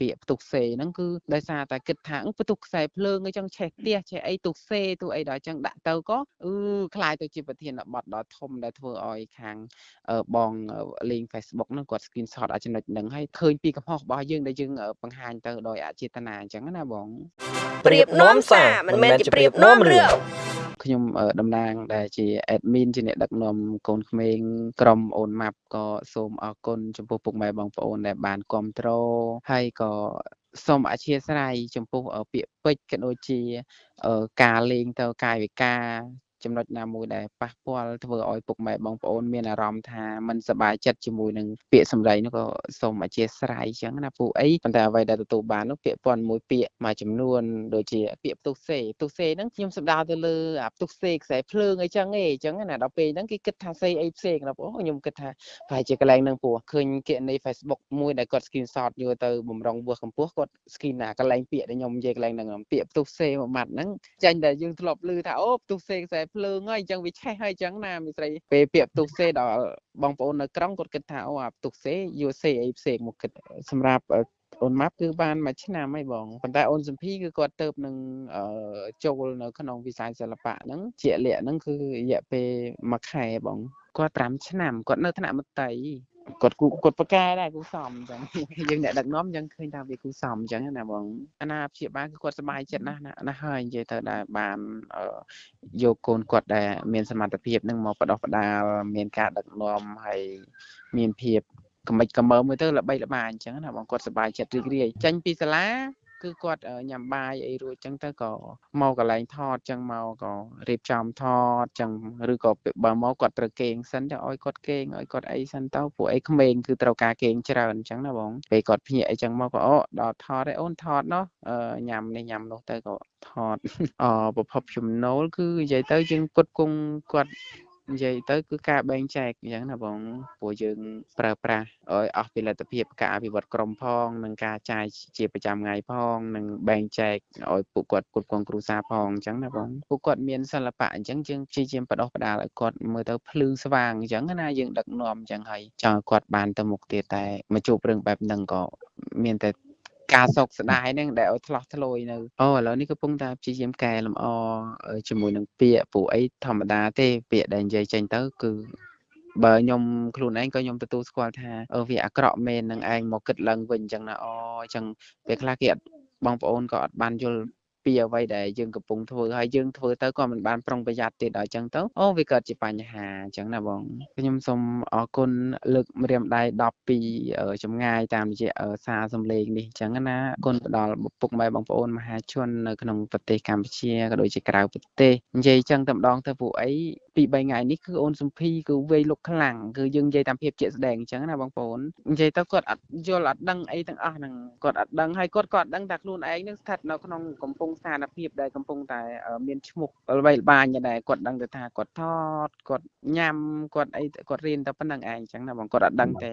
ពាក្យផ្ទុះសេហ្នឹងគឺដោយសារតែគិតថាផ្ទុះខ្សែភ្លើងអីចឹងឆេះផ្ទះឆេះអីទុះសេទុះអីដល់ចឹងដាក់ទៅក៏អឺคล้ายទៅជាប្រធានបទដ៏ធំដែលធ្វើឲ្យខាងបងលេង Facebook ហ្នឹងគាត់ screenshot អាចចំណុចហ្នឹងហើយឃើញពីកំហុសរបស់យើងដែលយើងបង្ហាញទៅដោយអចេតនាអញ្ចឹងណាបងប្រៀបនាំសារមិនមែនជាប្រៀបនាំរឿង ខ្ញុំតំណាងដែលជា admin ជាអ្នកដឹកនាំកូនក្មេងក្រុមអូនម៉ាប់ក៏សូមអរគុណចំពោះពុកម៉ែបងប្អូនដែលបានគ្រប់គ្រងហើយក៏សូមអធិស្ឋានចំពោះពាក្យពេចន៍ក៏ដូចជាការលេងទៅកាយវិការ ចំណុចណាមួយដែលប៉ះពាល់ធ្វើឲ្យពុកម៉ែបងប្អូនមានអារម្មណ៍ថាមិនសប្បាយចិត្តជាមួយនឹងពាក្យសម្ដីនោះក៏សូមអធិស្ឋានអញ្ចឹងណាពូអីប៉ុន្តែអ្វីដែលទទួលបាននោះពាក្យពាន់មួយពាក្យមួយចំនួនដូចជាពាក្យផ្ទុះសេផ្ទុះសេហ្នឹងខ្ញុំសម្ដៅទៅលើអាផ្ទុះសេខ្សែភ្លើងអីចឹងឯងអញ្ចឹងណាដល់ពេលហ្នឹងគេគិតថាសេអីផ្សេងណាបងខ្ញុំគិតថាប្រហែលជាកន្លែងហ្នឹងពូឃើញគណនី Facebook មួយដែលគាត់ screenshot យកទៅបំរុងវឹសកម្ពស់គាត់ screen ណាកន្លែងពាក្យដែលខ្ញុំនិយាយកន្លែងហ្នឹងពាក្យផ្ទុះសេមួយម៉ាត់ហ្នឹងចាញ់តែយើងធ្លាប់ឮថាអូផ្ទុះសេខ្សែភ្លើងហើយអញ្ចឹងវាឆេះហើយអញ្ចឹងណាមីស្រីពេលពាក្យផ្ទុះសេដល់បងប្អូននៅក្រុងគាត់គិតថាអូអាផ្ទុះសេយកសេអីផ្សេងមកគិតសម្រាប់អូនម៉ាប់គឺបានមួយឆ្នាំហើយបងប៉ុន្តែអូនសំភីគឺគាត់ទៅនឹងចូលនៅក្នុងវិស័យសិល្បៈហ្នឹងជាលក្ខហ្នឹងគឺរយៈពេលមួយខែបងគាត់5ឆ្នាំគាត់នៅថ្នាក់មត្តេយ្យ គាត់គាត់ប្រកែដែរគូសំអញ្ចឹងយើងអ្នកដឹកនាំអញ្ចឹងឃើញថាវាគូសំអញ្ចឹងណាបងអាណាព្យាបាលគឺគាត់សប្បាយចិត្តណាស់ណាស់ហើយនិយាយទៅដែរបានយកកូនគាត់ដែលមានសមត្ថភាពនឹងមកបដោះបដាលមានការដឹកនាំហើយមានភាពកំិចកំមើមួយទៅល្បីល្បាញអញ្ចឹងណាបងគាត់សប្បាយចិត្តរីករាយចេញពីសាលា គឺគាត់ញ៉ាំបាយអីរួចចឹងទៅក៏មកកន្លែងថតចឹងមកក៏រៀបចំថតចឹងឬក៏បើមកគាត់ត្រូវគេងសិនទៅឲ្យគាត់គេងឲ្យគាត់អីសិនទៅពួកអីក្មេងគឺត្រូវការគេងច្រើនអញ្ចឹងណាបងពេលគាត់ភ្ញាក់អីចឹងមកក៏អូដល់ថតឯអូនថតណោះញ៉ាំនេះញ៉ាំនោះទៅក៏ថតអប្រភពចំណូលគឺនិយាយទៅយើងគុតគង់គាត់ និយាយទៅគឺការបែងចែកអញ្ចឹងណាបងព្រោះយើងប្រើប្រាស់ឲ្យអស់ពីលទ្ធភាពការអភិវឌ្ឍក្រុមផងនិងការចាយជាប្រចាំថ្ងៃផងនិងបែងចែកឲ្យពួកគាត់គ្រប់គ្រងគ្រួសារផងអញ្ចឹងណាបងពួកគាត់មានសិល្បៈអញ្ចឹងយើងព្យាយាមបដោះបដាលឲ្យគាត់មើលទៅភ្លឺស្វាងអញ្ចឹងណាយើងដឹកនាំអញ្ចឹងហើយចង់ឲ្យគាត់បានទៅមុខទៀតតែមកជួបរឿងបែបហ្នឹងក៏មានតែ ការសោកស្ដាយហ្នឹងដែលឲ្យឆ្លោះឆ្លួយនៅអូឥឡូវនេះកំពុងតែព្យាយាមកែលម្អជាមួយនឹងពាក្យព្រោះអីធម្មតាទេពាក្យដែលនិយាយចេញទៅគឺបើខ្ញុំខ្លួនឯងក៏ខ្ញុំទទួលស្គាល់ថាអឺវាអាក្រក់មែននឹងឯងមកគិតឡើងវិញអញ្ចឹងណាអូអញ្ចឹងពេលខ្លះគេអត់បងប្អូនក៏អត់បានយល់ ពីអ្វីដែលយើងកំពុងធ្វើហើយយើងធ្វើទៅក៏មិនបានប្រុងប្រយ័ត្នទៀតដល់អញ្ចឹងទៅអូវាកើតជាបញ្ហាអញ្ចឹងណាបងខ្ញុំសូមអរគុណលើកម្រាមដៃ10ពីចម្ងាយតាមរយៈសារសំឡេងនេះអញ្ចឹងណាគុណទៅដល់ពុកម៉ែបងប្អូនមហាជននៅក្នុងប្រទេសកម្ពុជាក៏ដូចជាក្រៅប្រទេសនិយាយអញ្ចឹងតែម្ដងទៅពួកអី ពី3ថ្ងៃនេះគឺអូនសំភីគឺវេលុកខ្លាំងគឺយើងនិយាយតាមភាពជាក់ស្ដែងអញ្ចឹងណាបងប្អូននិយាយទៅគាត់អត់យល់អត់ដឹងអីទាំងអស់ហ្នឹងគាត់អត់ដឹងហើយគាត់ក៏អត់ដឹងថាខ្លួនឯងនឹងស្ថិតនៅក្នុងកំពង់ស្ថានភាពដែលកំពុងតែមានឈ្មោះល្បីល្បាញដែរគាត់ដឹងទៅថាគាត់ថតគាត់ញ៉ាំគាត់អីគាត់រៀនតែប៉ុណ្្នឹងឯងអញ្ចឹងណាបងគាត់អត់ដឹងទេ